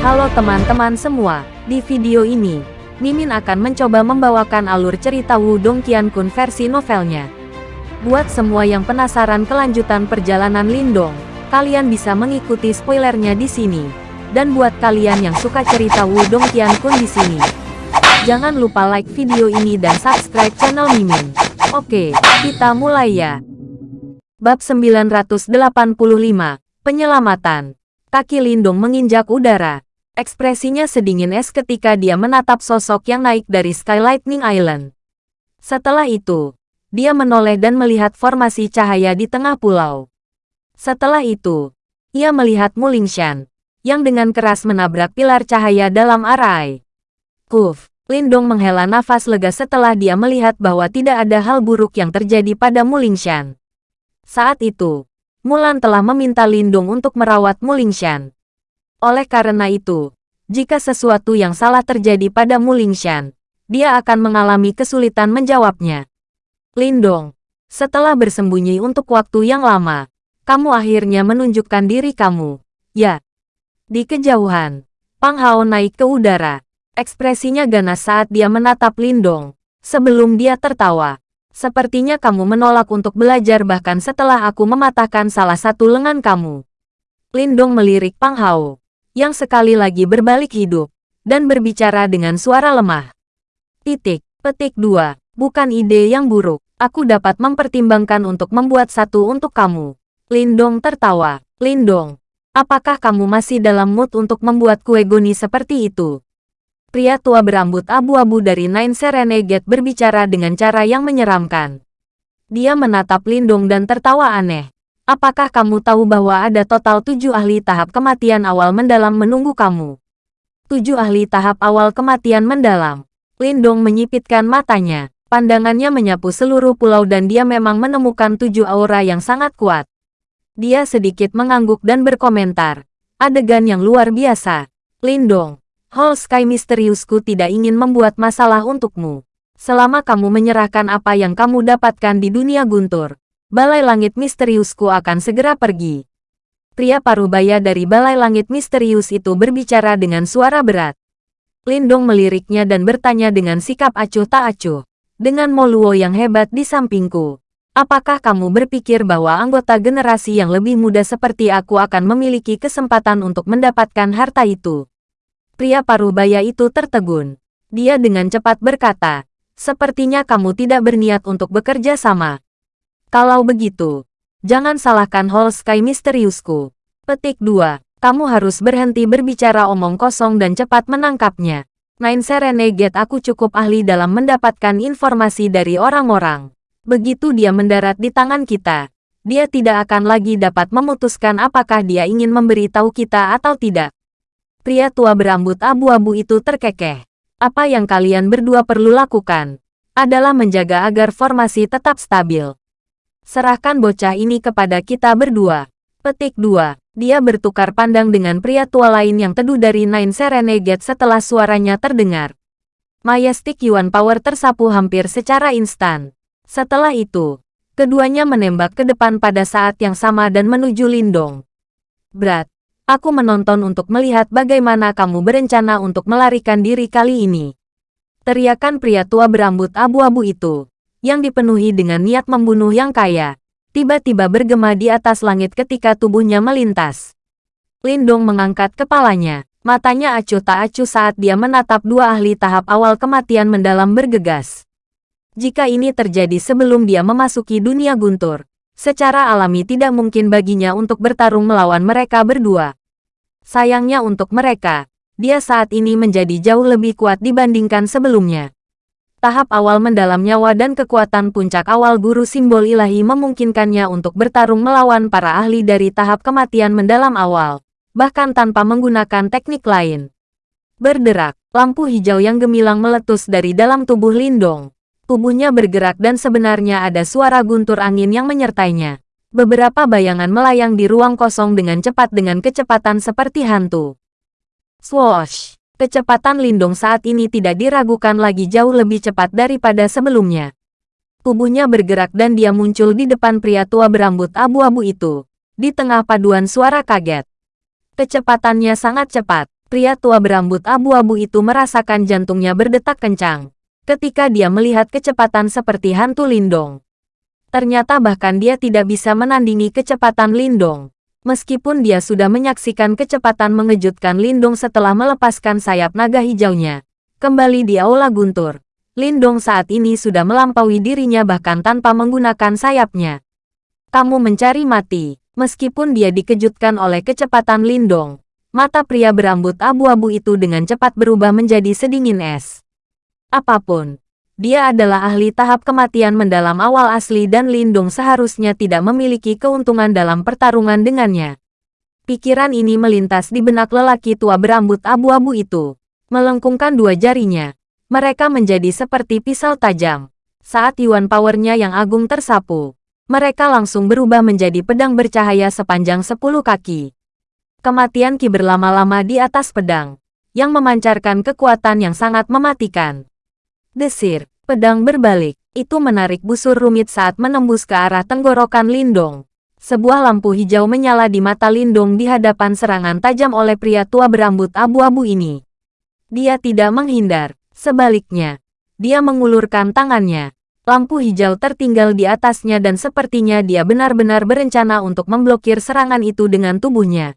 Halo teman-teman semua, di video ini, Mimin akan mencoba membawakan alur cerita Wudong Qiankun versi novelnya. Buat semua yang penasaran kelanjutan perjalanan Lindong, kalian bisa mengikuti spoilernya di sini. Dan buat kalian yang suka cerita Wudong Qiankun di sini, jangan lupa like video ini dan subscribe channel Mimin. Oke, kita mulai ya. Bab 985, Penyelamatan. Kaki Lindung menginjak udara. Ekspresinya sedingin es ketika dia menatap sosok yang naik dari Sky Lightning Island. Setelah itu, dia menoleh dan melihat formasi cahaya di tengah pulau. Setelah itu, ia melihat Mulingshan, yang dengan keras menabrak pilar cahaya dalam arai. Kuf, Lindong menghela nafas lega setelah dia melihat bahwa tidak ada hal buruk yang terjadi pada Mulingshan. Saat itu, Mulan telah meminta Lindung untuk merawat Mulingshan. Oleh karena itu, jika sesuatu yang salah terjadi pada Mulingshan, dia akan mengalami kesulitan menjawabnya. Lindong, setelah bersembunyi untuk waktu yang lama, kamu akhirnya menunjukkan diri kamu. Ya. Di kejauhan, Pang Hao naik ke udara. Ekspresinya ganas saat dia menatap Lindong, sebelum dia tertawa. Sepertinya kamu menolak untuk belajar bahkan setelah aku mematahkan salah satu lengan kamu. Lindong melirik Pang Hao yang sekali lagi berbalik hidup, dan berbicara dengan suara lemah. Titik, petik dua, bukan ide yang buruk. Aku dapat mempertimbangkan untuk membuat satu untuk kamu. Lindong tertawa. Lindong, apakah kamu masih dalam mood untuk membuat kue goni seperti itu? Pria tua berambut abu-abu dari Nine Serenade berbicara dengan cara yang menyeramkan. Dia menatap Lindong dan tertawa aneh. Apakah kamu tahu bahwa ada total tujuh ahli tahap kematian awal mendalam menunggu kamu? Tujuh ahli tahap awal kematian mendalam. Lindong menyipitkan matanya. Pandangannya menyapu seluruh pulau dan dia memang menemukan tujuh aura yang sangat kuat. Dia sedikit mengangguk dan berkomentar. Adegan yang luar biasa. Lindong, Hall Sky misteriusku tidak ingin membuat masalah untukmu. Selama kamu menyerahkan apa yang kamu dapatkan di dunia guntur, Balai Langit Misteriusku akan segera pergi. Pria parubaya dari Balai Langit Misterius itu berbicara dengan suara berat. Lindong meliriknya dan bertanya dengan sikap acuh tak acuh. Dengan Moluo yang hebat di sampingku. Apakah kamu berpikir bahwa anggota generasi yang lebih muda seperti aku akan memiliki kesempatan untuk mendapatkan harta itu? Pria parubaya itu tertegun. Dia dengan cepat berkata, Sepertinya kamu tidak berniat untuk bekerja sama. Kalau begitu, jangan salahkan Hall Sky misteriusku. Petik 2. Kamu harus berhenti berbicara omong kosong dan cepat menangkapnya. Nine Serenade aku cukup ahli dalam mendapatkan informasi dari orang-orang. Begitu dia mendarat di tangan kita, dia tidak akan lagi dapat memutuskan apakah dia ingin memberitahu kita atau tidak. Pria tua berambut abu-abu itu terkekeh. Apa yang kalian berdua perlu lakukan adalah menjaga agar formasi tetap stabil. Serahkan bocah ini kepada kita berdua. Petik 2. Dia bertukar pandang dengan pria tua lain yang teduh dari Nine Serenade setelah suaranya terdengar. Majestic Yuan Power tersapu hampir secara instan. Setelah itu, keduanya menembak ke depan pada saat yang sama dan menuju Lindong. Berat, aku menonton untuk melihat bagaimana kamu berencana untuk melarikan diri kali ini. Teriakan pria tua berambut abu-abu itu yang dipenuhi dengan niat membunuh yang kaya, tiba-tiba bergema di atas langit ketika tubuhnya melintas. Lindong mengangkat kepalanya, matanya acuh tak acuh saat dia menatap dua ahli tahap awal kematian mendalam bergegas. Jika ini terjadi sebelum dia memasuki dunia guntur, secara alami tidak mungkin baginya untuk bertarung melawan mereka berdua. Sayangnya untuk mereka, dia saat ini menjadi jauh lebih kuat dibandingkan sebelumnya. Tahap awal mendalam nyawa dan kekuatan puncak awal guru simbol ilahi memungkinkannya untuk bertarung melawan para ahli dari tahap kematian mendalam awal, bahkan tanpa menggunakan teknik lain. Berderak, lampu hijau yang gemilang meletus dari dalam tubuh Lindong. Tubuhnya bergerak dan sebenarnya ada suara guntur angin yang menyertainya. Beberapa bayangan melayang di ruang kosong dengan cepat dengan kecepatan seperti hantu. Swoosh! Kecepatan Lindong saat ini tidak diragukan lagi jauh lebih cepat daripada sebelumnya. Tubuhnya bergerak dan dia muncul di depan pria tua berambut abu-abu itu, di tengah paduan suara kaget. Kecepatannya sangat cepat, Pria tua berambut abu-abu itu merasakan jantungnya berdetak kencang ketika dia melihat kecepatan seperti hantu Lindong. Ternyata bahkan dia tidak bisa menandingi kecepatan Lindong. Meskipun dia sudah menyaksikan kecepatan mengejutkan Lindong setelah melepaskan sayap naga hijaunya. Kembali di Aula Guntur. Lindong saat ini sudah melampaui dirinya bahkan tanpa menggunakan sayapnya. Kamu mencari mati. Meskipun dia dikejutkan oleh kecepatan Lindong, Mata pria berambut abu-abu itu dengan cepat berubah menjadi sedingin es. Apa pun, dia adalah ahli tahap kematian mendalam awal asli dan Lindung seharusnya tidak memiliki keuntungan dalam pertarungan dengannya. Pikiran ini melintas di benak lelaki tua berambut abu-abu itu. Melengkungkan dua jarinya, mereka menjadi seperti pisau tajam. Saat Yuan powernya yang agung tersapu, mereka langsung berubah menjadi pedang bercahaya sepanjang sepuluh kaki. Kematian Ki berlama-lama di atas pedang, yang memancarkan kekuatan yang sangat mematikan. Desir, pedang berbalik, itu menarik busur rumit saat menembus ke arah tenggorokan Lindong. Sebuah lampu hijau menyala di mata Lindong di hadapan serangan tajam oleh pria tua berambut abu-abu ini. Dia tidak menghindar, sebaliknya, dia mengulurkan tangannya. Lampu hijau tertinggal di atasnya dan sepertinya dia benar-benar berencana untuk memblokir serangan itu dengan tubuhnya.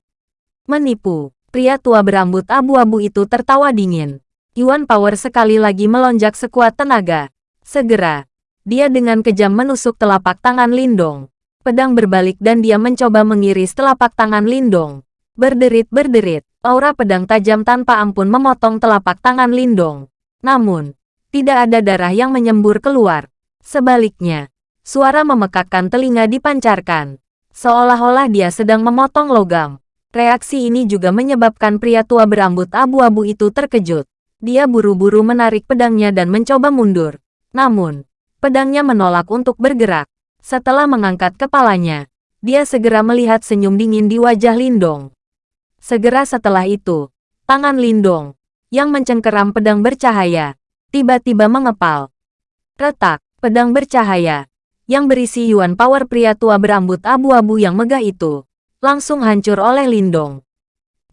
Menipu. Pria tua berambut abu-abu itu tertawa dingin. Yuan Power sekali lagi melonjak sekuat tenaga. Segera, dia dengan kejam menusuk telapak tangan Lindong. Pedang berbalik dan dia mencoba mengiris telapak tangan Lindong. Berderit-berderit, aura pedang tajam tanpa ampun memotong telapak tangan Lindong. Namun, tidak ada darah yang menyembur keluar. Sebaliknya, suara memekakkan telinga dipancarkan. Seolah-olah dia sedang memotong logam. Reaksi ini juga menyebabkan pria tua berambut abu-abu itu terkejut. Dia buru-buru menarik pedangnya dan mencoba mundur. Namun, pedangnya menolak untuk bergerak. Setelah mengangkat kepalanya, dia segera melihat senyum dingin di wajah Lindong. Segera setelah itu, tangan Lindong, yang mencengkeram pedang bercahaya, tiba-tiba mengepal. Retak, pedang bercahaya, yang berisi Yuan Power pria tua berambut abu-abu yang megah itu, langsung hancur oleh Lindong.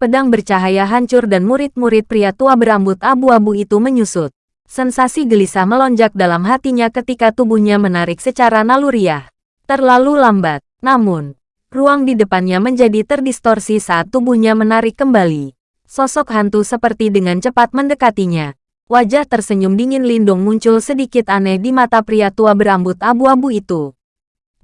Pedang bercahaya hancur dan murid-murid pria tua berambut abu-abu itu menyusut. Sensasi gelisah melonjak dalam hatinya ketika tubuhnya menarik secara naluriah. Terlalu lambat, namun, ruang di depannya menjadi terdistorsi saat tubuhnya menarik kembali. Sosok hantu seperti dengan cepat mendekatinya. Wajah tersenyum dingin Lindong muncul sedikit aneh di mata pria tua berambut abu-abu itu.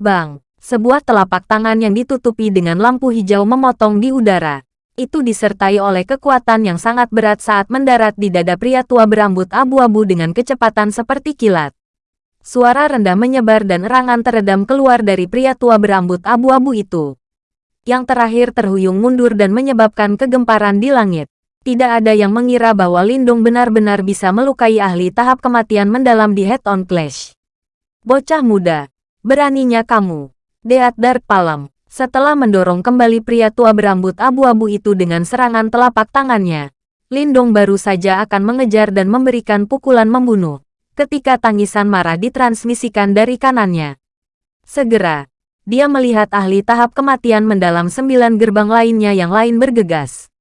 Bang! Sebuah telapak tangan yang ditutupi dengan lampu hijau memotong di udara. Itu disertai oleh kekuatan yang sangat berat saat mendarat di dada pria tua berambut abu-abu dengan kecepatan seperti kilat. Suara rendah menyebar dan erangan teredam keluar dari pria tua berambut abu-abu itu. Yang terakhir terhuyung mundur dan menyebabkan kegemparan di langit. Tidak ada yang mengira bahwa Lindung benar-benar bisa melukai ahli tahap kematian mendalam di head-on clash. Bocah muda, beraninya kamu. Deat Dark Palam. Setelah mendorong kembali pria tua berambut abu-abu itu dengan serangan telapak tangannya, Lindong baru saja akan mengejar dan memberikan pukulan membunuh. Ketika tangisan marah ditransmisikan dari kanannya. Segera, dia melihat ahli tahap kematian mendalam sembilan gerbang lainnya yang lain bergegas.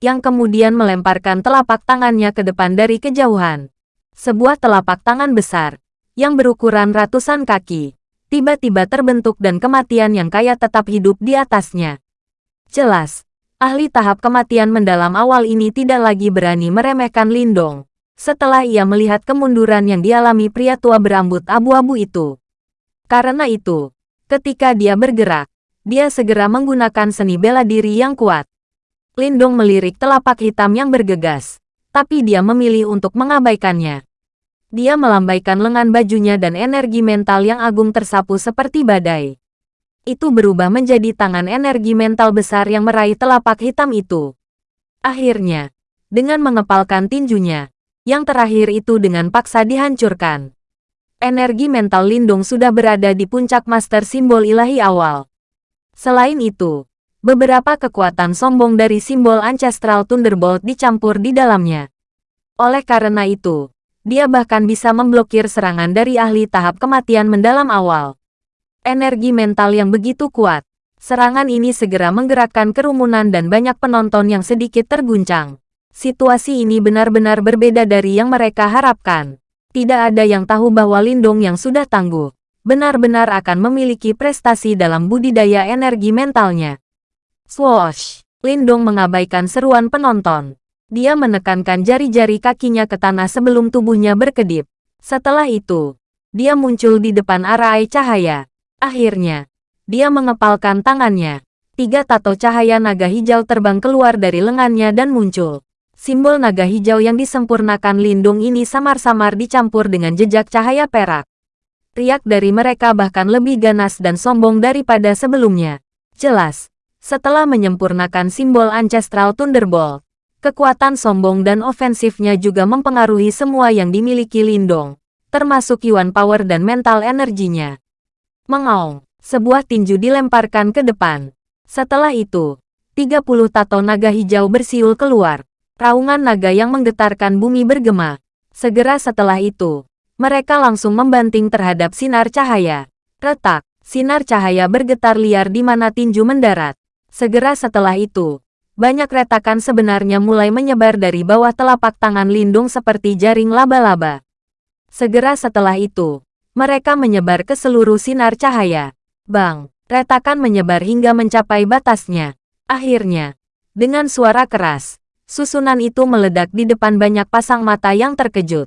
Yang kemudian melemparkan telapak tangannya ke depan dari kejauhan. Sebuah telapak tangan besar, yang berukuran ratusan kaki, tiba-tiba terbentuk dan kematian yang kaya tetap hidup di atasnya. Jelas, ahli tahap kematian mendalam awal ini tidak lagi berani meremehkan Lindong. Setelah ia melihat kemunduran yang dialami pria tua berambut abu-abu itu. Karena itu, ketika dia bergerak, dia segera menggunakan seni bela diri yang kuat. Lindong melirik telapak hitam yang bergegas, tapi dia memilih untuk mengabaikannya. Dia melambaikan lengan bajunya dan energi mental yang agung tersapu seperti badai. Itu berubah menjadi tangan energi mental besar yang meraih telapak hitam itu. Akhirnya, dengan mengepalkan tinjunya, yang terakhir itu dengan paksa dihancurkan. Energi mental Lindung sudah berada di puncak master simbol ilahi awal. Selain itu, beberapa kekuatan sombong dari simbol Ancestral Thunderbolt dicampur di dalamnya. Oleh karena itu, dia bahkan bisa memblokir serangan dari ahli tahap kematian mendalam awal. Energi mental yang begitu kuat. Serangan ini segera menggerakkan kerumunan dan banyak penonton yang sedikit terguncang. Situasi ini benar-benar berbeda dari yang mereka harapkan. Tidak ada yang tahu bahwa Lindong yang sudah tangguh, benar-benar akan memiliki prestasi dalam budidaya energi mentalnya. Swoosh! Lindong mengabaikan seruan penonton. Dia menekankan jari-jari kakinya ke tanah sebelum tubuhnya berkedip. Setelah itu, dia muncul di depan arai cahaya. Akhirnya, dia mengepalkan tangannya. Tiga tato cahaya naga hijau terbang keluar dari lengannya dan muncul. Simbol naga hijau yang disempurnakan lindung ini samar-samar dicampur dengan jejak cahaya perak. Riak dari mereka bahkan lebih ganas dan sombong daripada sebelumnya. Jelas, setelah menyempurnakan simbol Ancestral Thunderbolt, kekuatan sombong dan ofensifnya juga mempengaruhi semua yang dimiliki Lindong, termasuk Yuan Power dan mental energinya. Mengaung, sebuah tinju dilemparkan ke depan. Setelah itu, 30 tato naga hijau bersiul keluar. Raungan naga yang menggetarkan bumi bergema. Segera setelah itu, mereka langsung membanting terhadap sinar cahaya. Retak, sinar cahaya bergetar liar di mana tinju mendarat. Segera setelah itu, banyak retakan sebenarnya mulai menyebar dari bawah telapak tangan Lindung seperti jaring laba-laba. Segera setelah itu, mereka menyebar ke seluruh sinar cahaya. Bang, retakan menyebar hingga mencapai batasnya. Akhirnya, dengan suara keras, Susunan itu meledak di depan banyak pasang mata yang terkejut.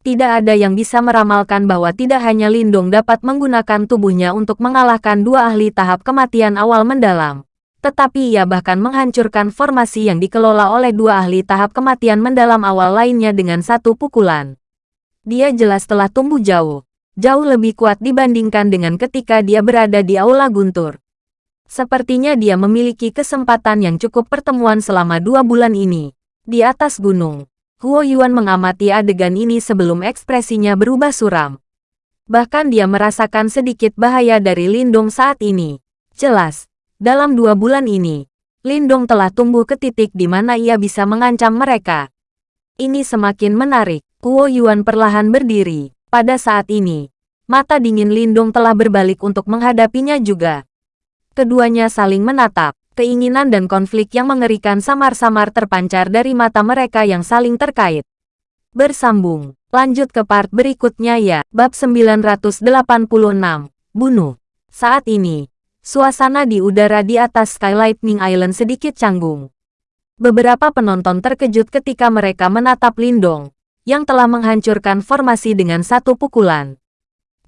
Tidak ada yang bisa meramalkan bahwa tidak hanya Lindung dapat menggunakan tubuhnya untuk mengalahkan dua ahli tahap kematian awal mendalam. Tetapi ia bahkan menghancurkan formasi yang dikelola oleh dua ahli tahap kematian mendalam awal lainnya dengan satu pukulan. Dia jelas telah tumbuh jauh, jauh lebih kuat dibandingkan dengan ketika dia berada di Aula Guntur. Sepertinya dia memiliki kesempatan yang cukup pertemuan selama dua bulan ini. Di atas gunung, Huo Yuan mengamati adegan ini sebelum ekspresinya berubah suram. Bahkan dia merasakan sedikit bahaya dari Lindong saat ini. Jelas, dalam dua bulan ini, Lindong telah tumbuh ke titik di mana ia bisa mengancam mereka. Ini semakin menarik. Huo Yuan perlahan berdiri. Pada saat ini, mata dingin Lindong telah berbalik untuk menghadapinya juga. Keduanya saling menatap. Keinginan dan konflik yang mengerikan samar-samar terpancar dari mata mereka yang saling terkait. Bersambung. Lanjut ke part berikutnya ya. Bab 986. Bunuh. Saat ini, suasana di udara di atas Sky Lightning Island sedikit canggung. Beberapa penonton terkejut ketika mereka menatap Lindong, yang telah menghancurkan formasi dengan satu pukulan.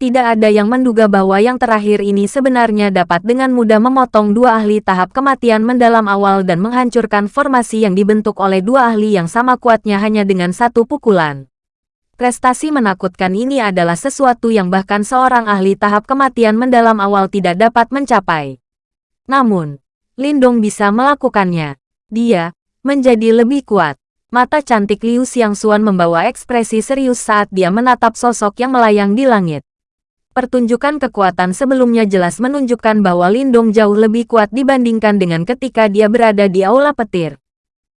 Tidak ada yang menduga bahwa yang terakhir ini sebenarnya dapat dengan mudah memotong dua ahli tahap kematian mendalam awal dan menghancurkan formasi yang dibentuk oleh dua ahli yang sama kuatnya hanya dengan satu pukulan. Prestasi menakutkan ini adalah sesuatu yang bahkan seorang ahli tahap kematian mendalam awal tidak dapat mencapai. Namun, Lindong bisa melakukannya. Dia menjadi lebih kuat. Mata cantik Liu Xiangxuan membawa ekspresi serius saat dia menatap sosok yang melayang di langit. Pertunjukan kekuatan sebelumnya jelas menunjukkan bahwa Lindong jauh lebih kuat dibandingkan dengan ketika dia berada di aula petir.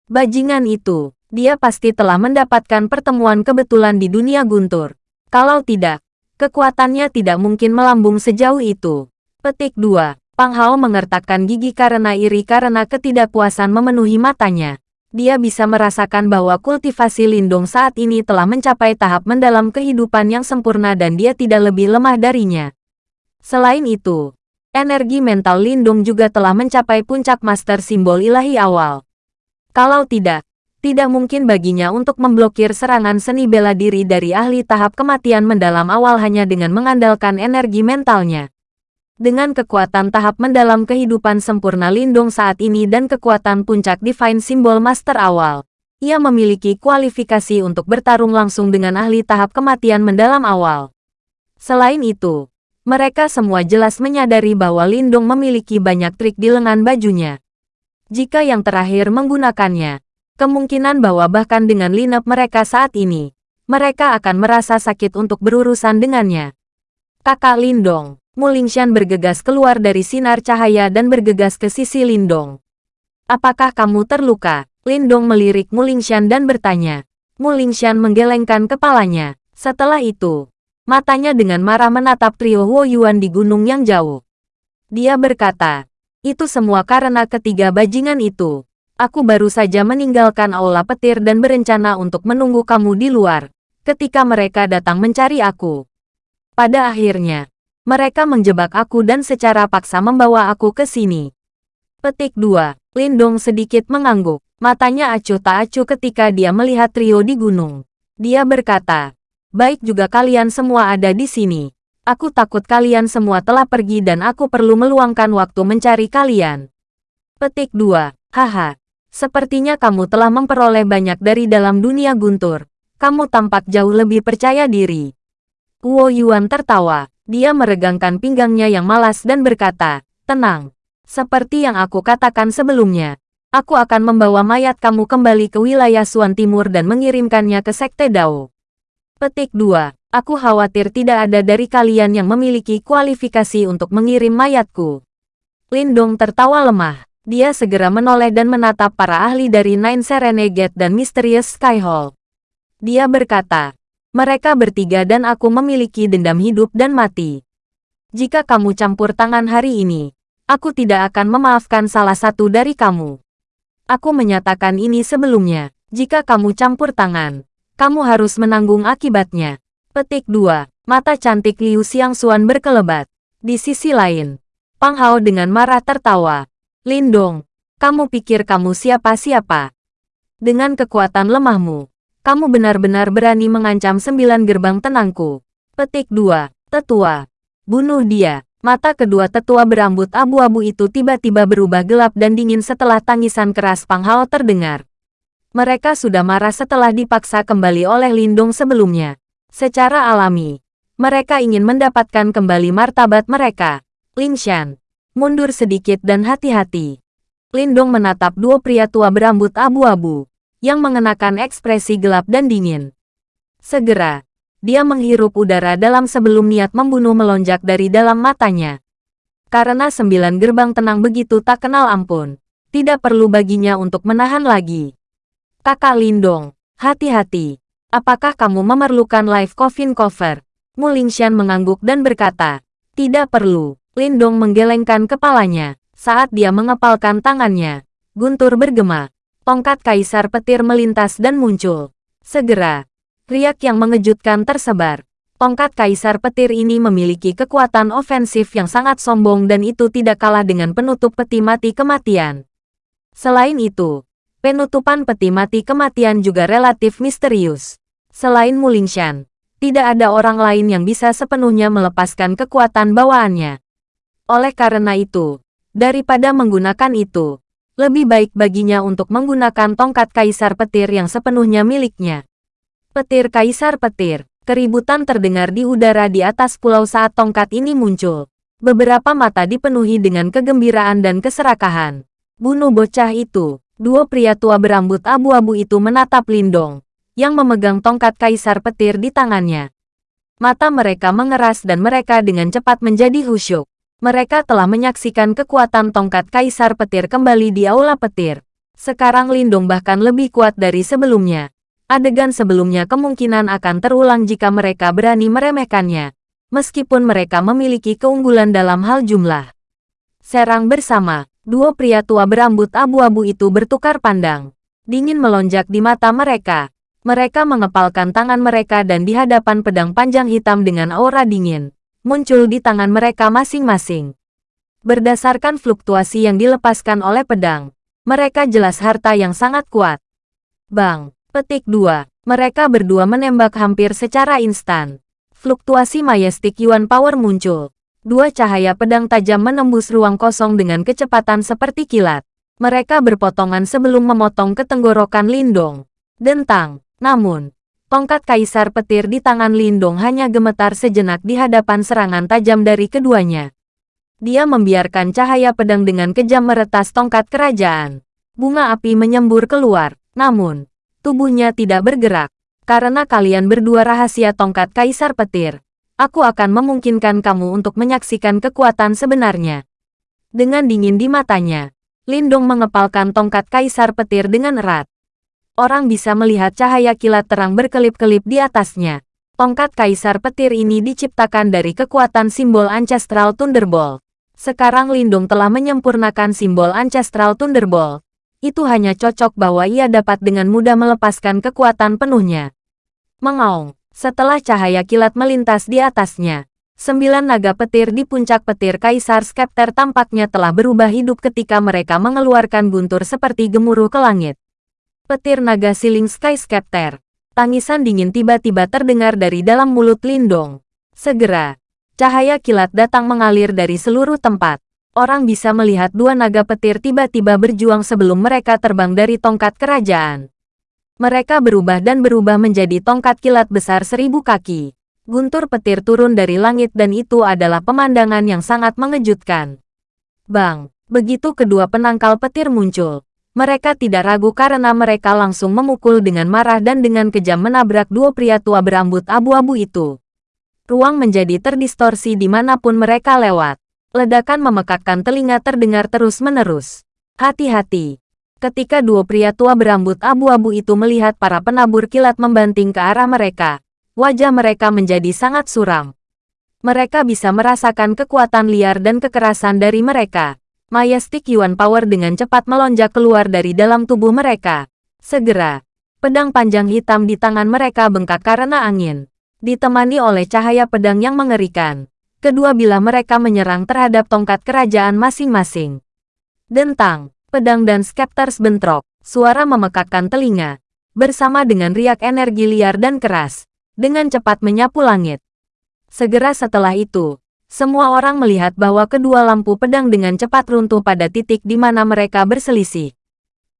Bajingan itu, dia pasti telah mendapatkan pertemuan kebetulan di dunia guntur. Kalau tidak, kekuatannya tidak mungkin melambung sejauh itu. Petik 2. Pang Hao mengertakkan gigi karena iri karena ketidakpuasan memenuhi matanya dia bisa merasakan bahwa kultivasi lindung saat ini telah mencapai tahap mendalam kehidupan yang sempurna dan dia tidak lebih lemah darinya. Selain itu, energi mental lindung juga telah mencapai puncak master simbol ilahi awal. Kalau tidak, tidak mungkin baginya untuk memblokir serangan seni bela diri dari ahli tahap kematian mendalam awal hanya dengan mengandalkan energi mentalnya. Dengan kekuatan tahap mendalam kehidupan sempurna Lindung saat ini dan kekuatan puncak Divine Symbol Master awal, ia memiliki kualifikasi untuk bertarung langsung dengan ahli tahap kematian mendalam awal. Selain itu, mereka semua jelas menyadari bahwa Lindung memiliki banyak trik di lengan bajunya. Jika yang terakhir menggunakannya, kemungkinan bahwa bahkan dengan lineup mereka saat ini, mereka akan merasa sakit untuk berurusan dengannya. Kakak Lindong Mulingshan bergegas keluar dari sinar cahaya dan bergegas ke sisi Lindong. Apakah kamu terluka? Lindong melirik Mulingshan dan bertanya. Mulingshan menggelengkan kepalanya. Setelah itu, matanya dengan marah menatap trio Huo Yuan di gunung yang jauh. Dia berkata, itu semua karena ketiga bajingan itu. Aku baru saja meninggalkan aula petir dan berencana untuk menunggu kamu di luar, ketika mereka datang mencari aku. Pada akhirnya, mereka menjebak aku dan secara paksa membawa aku ke sini. Petik 2. Lindong sedikit mengangguk. Matanya acuh tak acuh ketika dia melihat trio di gunung. Dia berkata, Baik juga kalian semua ada di sini. Aku takut kalian semua telah pergi dan aku perlu meluangkan waktu mencari kalian. Petik 2. Haha. Sepertinya kamu telah memperoleh banyak dari dalam dunia guntur. Kamu tampak jauh lebih percaya diri. Guo Yuan tertawa. Dia meregangkan pinggangnya yang malas dan berkata, Tenang. Seperti yang aku katakan sebelumnya, aku akan membawa mayat kamu kembali ke wilayah Suan Timur dan mengirimkannya ke Sekte Dao. Petik 2. Aku khawatir tidak ada dari kalian yang memiliki kualifikasi untuk mengirim mayatku. Lindong tertawa lemah. Dia segera menoleh dan menatap para ahli dari Nine Serenade dan Mysterious Sky Hall. Dia berkata, mereka bertiga dan aku memiliki dendam hidup dan mati. Jika kamu campur tangan hari ini, aku tidak akan memaafkan salah satu dari kamu. Aku menyatakan ini sebelumnya, jika kamu campur tangan, kamu harus menanggung akibatnya. Petik 2. Mata cantik Liu Xiangxuan berkelebat. Di sisi lain, Pang Hao dengan marah tertawa. Lindong, kamu pikir kamu siapa-siapa? Dengan kekuatan lemahmu, kamu benar-benar berani mengancam sembilan gerbang tenangku. Petik 2. Tetua. Bunuh dia. Mata kedua tetua berambut abu-abu itu tiba-tiba berubah gelap dan dingin setelah tangisan keras Pang Hao terdengar. Mereka sudah marah setelah dipaksa kembali oleh Lindong sebelumnya. Secara alami, mereka ingin mendapatkan kembali martabat mereka. Lingshan, mundur sedikit dan hati-hati. Lindong menatap dua pria tua berambut abu-abu, yang mengenakan ekspresi gelap dan dingin. Segera, dia menghirup udara dalam sebelum niat membunuh melonjak dari dalam matanya. Karena sembilan gerbang tenang begitu tak kenal ampun, tidak perlu baginya untuk menahan lagi. Kakak Lindong, hati-hati. Apakah kamu memerlukan live coffin cover? Mulingshan mengangguk dan berkata, tidak perlu. Lindong menggelengkan kepalanya. Saat dia mengepalkan tangannya, guntur bergema. Tongkat kaisar petir melintas dan muncul. Segera, riak yang mengejutkan tersebar. Tongkat kaisar petir ini memiliki kekuatan ofensif yang sangat sombong dan itu tidak kalah dengan penutup peti mati kematian. Selain itu, penutupan peti mati kematian juga relatif misterius. Selain Mulingshan, tidak ada orang lain yang bisa sepenuhnya melepaskan kekuatan bawaannya. Oleh karena itu, daripada menggunakan itu, lebih baik baginya untuk menggunakan tongkat kaisar petir yang sepenuhnya miliknya. Petir kaisar petir, keributan terdengar di udara di atas pulau saat tongkat ini muncul. Beberapa mata dipenuhi dengan kegembiraan dan keserakahan. Bunuh bocah itu, dua pria tua berambut abu-abu itu menatap Lindong, yang memegang tongkat kaisar petir di tangannya. Mata mereka mengeras dan mereka dengan cepat menjadi khusyuk. Mereka telah menyaksikan kekuatan tongkat Kaisar Petir kembali di Aula Petir. Sekarang Lindung bahkan lebih kuat dari sebelumnya. Adegan sebelumnya kemungkinan akan terulang jika mereka berani meremehkannya. Meskipun mereka memiliki keunggulan dalam hal jumlah. Serang bersama, dua pria tua berambut abu-abu itu bertukar pandang. Dingin melonjak di mata mereka. Mereka mengepalkan tangan mereka dan di hadapan pedang panjang hitam dengan aura dingin muncul di tangan mereka masing-masing. Berdasarkan fluktuasi yang dilepaskan oleh pedang, mereka jelas harta yang sangat kuat. Bang, petik 2. Mereka berdua menembak hampir secara instan. Fluktuasi Majestic Yuan Power muncul. Dua cahaya pedang tajam menembus ruang kosong dengan kecepatan seperti kilat. Mereka berpotongan sebelum memotong ketenggorokan Lindong. Dentang, namun, Tongkat kaisar petir di tangan Lindong hanya gemetar sejenak di hadapan serangan tajam dari keduanya. Dia membiarkan cahaya pedang dengan kejam meretas tongkat kerajaan. Bunga api menyembur keluar, namun, tubuhnya tidak bergerak. Karena kalian berdua rahasia tongkat kaisar petir, aku akan memungkinkan kamu untuk menyaksikan kekuatan sebenarnya. Dengan dingin di matanya, Lindong mengepalkan tongkat kaisar petir dengan erat orang bisa melihat cahaya kilat terang berkelip-kelip di atasnya. Tongkat kaisar petir ini diciptakan dari kekuatan simbol Ancestral Thunderbolt. Sekarang Lindung telah menyempurnakan simbol Ancestral Thunderbolt. itu hanya cocok bahwa ia dapat dengan mudah melepaskan kekuatan penuhnya. Mengaung, setelah cahaya kilat melintas di atasnya, sembilan naga petir di puncak petir Kaisar Skepter tampaknya telah berubah hidup ketika mereka mengeluarkan guntur seperti gemuruh ke langit. Petir naga siling Sky Skepter. Tangisan dingin tiba-tiba terdengar dari dalam mulut Lindong. Segera, cahaya kilat datang mengalir dari seluruh tempat orang bisa melihat dua naga petir tiba-tiba berjuang sebelum mereka terbang dari tongkat kerajaan. Mereka berubah dan berubah menjadi tongkat kilat besar seribu kaki. Guntur petir turun dari langit dan itu adalah pemandangan yang sangat mengejutkan. Bang, begitu kedua penangkal petir muncul. Mereka tidak ragu karena mereka langsung memukul dengan marah dan dengan kejam menabrak dua pria tua berambut abu-abu itu. Ruang menjadi terdistorsi di mana pun mereka lewat. Ledakan memekakkan telinga terdengar terus-menerus. Hati-hati. Ketika dua pria tua berambut abu-abu itu melihat para penabur kilat membanting ke arah mereka, wajah mereka menjadi sangat suram. Mereka bisa merasakan kekuatan liar dan kekerasan dari mereka. Majestic Yuan Power dengan cepat melonjak keluar dari dalam tubuh mereka. Segera, pedang panjang hitam di tangan mereka bengkak karena angin. Ditemani oleh cahaya pedang yang mengerikan kedua bila mereka menyerang terhadap tongkat kerajaan masing-masing. Dentang, pedang dan skepters bentrok, suara memekakkan telinga, bersama dengan riak energi liar dan keras, dengan cepat menyapu langit. Segera setelah itu, semua orang melihat bahwa kedua lampu pedang dengan cepat runtuh pada titik di mana mereka berselisih.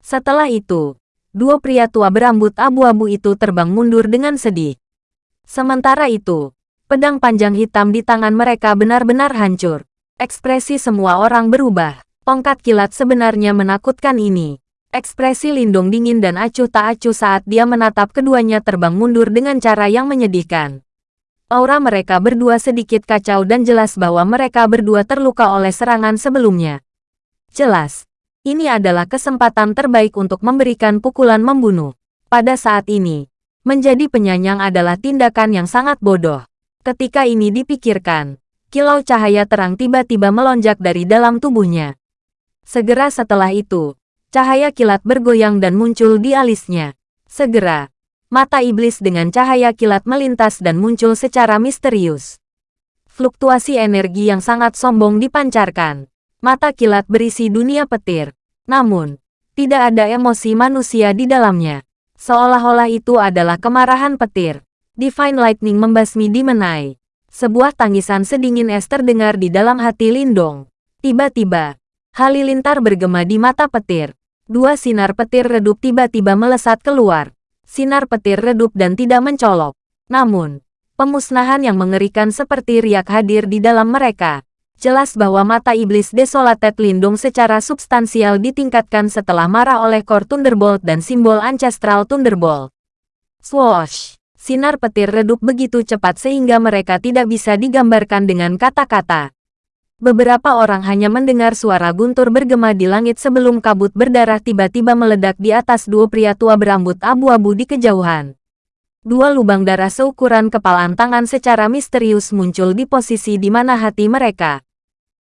Setelah itu, dua pria tua berambut abu-abu itu terbang mundur dengan sedih. Sementara itu, Pedang panjang hitam di tangan mereka benar-benar hancur. Ekspresi semua orang berubah. Tongkat kilat sebenarnya menakutkan ini. Ekspresi Lindung dingin dan acuh tak acuh saat dia menatap keduanya terbang mundur dengan cara yang menyedihkan. Aura mereka berdua sedikit kacau dan jelas bahwa mereka berdua terluka oleh serangan sebelumnya. Jelas, ini adalah kesempatan terbaik untuk memberikan pukulan membunuh. Pada saat ini, menjadi penyanyang adalah tindakan yang sangat bodoh. Ketika ini dipikirkan, kilau cahaya terang tiba-tiba melonjak dari dalam tubuhnya. Segera setelah itu, cahaya kilat bergoyang dan muncul di alisnya. Segera, mata iblis dengan cahaya kilat melintas dan muncul secara misterius. Fluktuasi energi yang sangat sombong dipancarkan. Mata kilat berisi dunia petir. Namun, tidak ada emosi manusia di dalamnya. Seolah-olah itu adalah kemarahan petir. Divine Lightning membasmi di menai. Sebuah tangisan sedingin es terdengar di dalam hati Lindong. Tiba-tiba, halilintar bergema di mata petir. Dua sinar petir redup tiba-tiba melesat keluar. Sinar petir redup dan tidak mencolok. Namun, pemusnahan yang mengerikan seperti riak hadir di dalam mereka. Jelas bahwa mata iblis desolated Lindung secara substansial ditingkatkan setelah marah oleh Core Thunderbolt dan simbol Ancestral Thunderbolt. Swoosh! sinar petir redup begitu cepat sehingga mereka tidak bisa digambarkan dengan kata-kata. Beberapa orang hanya mendengar suara guntur bergema di langit sebelum kabut berdarah tiba-tiba meledak di atas dua pria tua berambut abu-abu di kejauhan. Dua lubang darah seukuran kepalan tangan secara misterius muncul di posisi di mana hati mereka.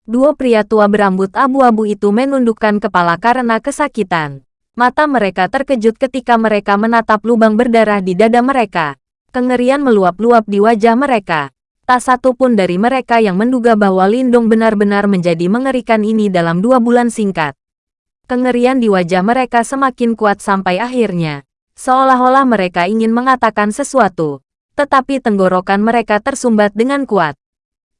Dua pria tua berambut abu-abu itu menundukkan kepala karena kesakitan. Mata mereka terkejut ketika mereka menatap lubang berdarah di dada mereka. Kengerian meluap-luap di wajah mereka. Tak satu pun dari mereka yang menduga bahwa Lindong benar-benar menjadi mengerikan ini dalam dua bulan singkat. Kengerian di wajah mereka semakin kuat sampai akhirnya. Seolah-olah mereka ingin mengatakan sesuatu. Tetapi tenggorokan mereka tersumbat dengan kuat.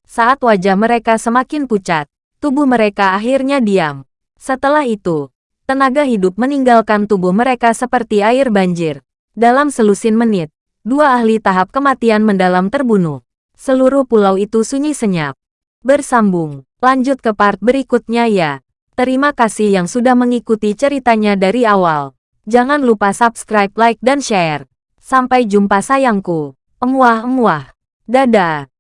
Saat wajah mereka semakin pucat, tubuh mereka akhirnya diam. Setelah itu, tenaga hidup meninggalkan tubuh mereka seperti air banjir. Dalam selusin menit, dua ahli tahap kematian mendalam terbunuh. Seluruh pulau itu sunyi senyap. Bersambung, lanjut ke part berikutnya ya. Terima kasih yang sudah mengikuti ceritanya dari awal. Jangan lupa subscribe, like, dan share. Sampai jumpa sayangku. Emuah-emuah. Dadah.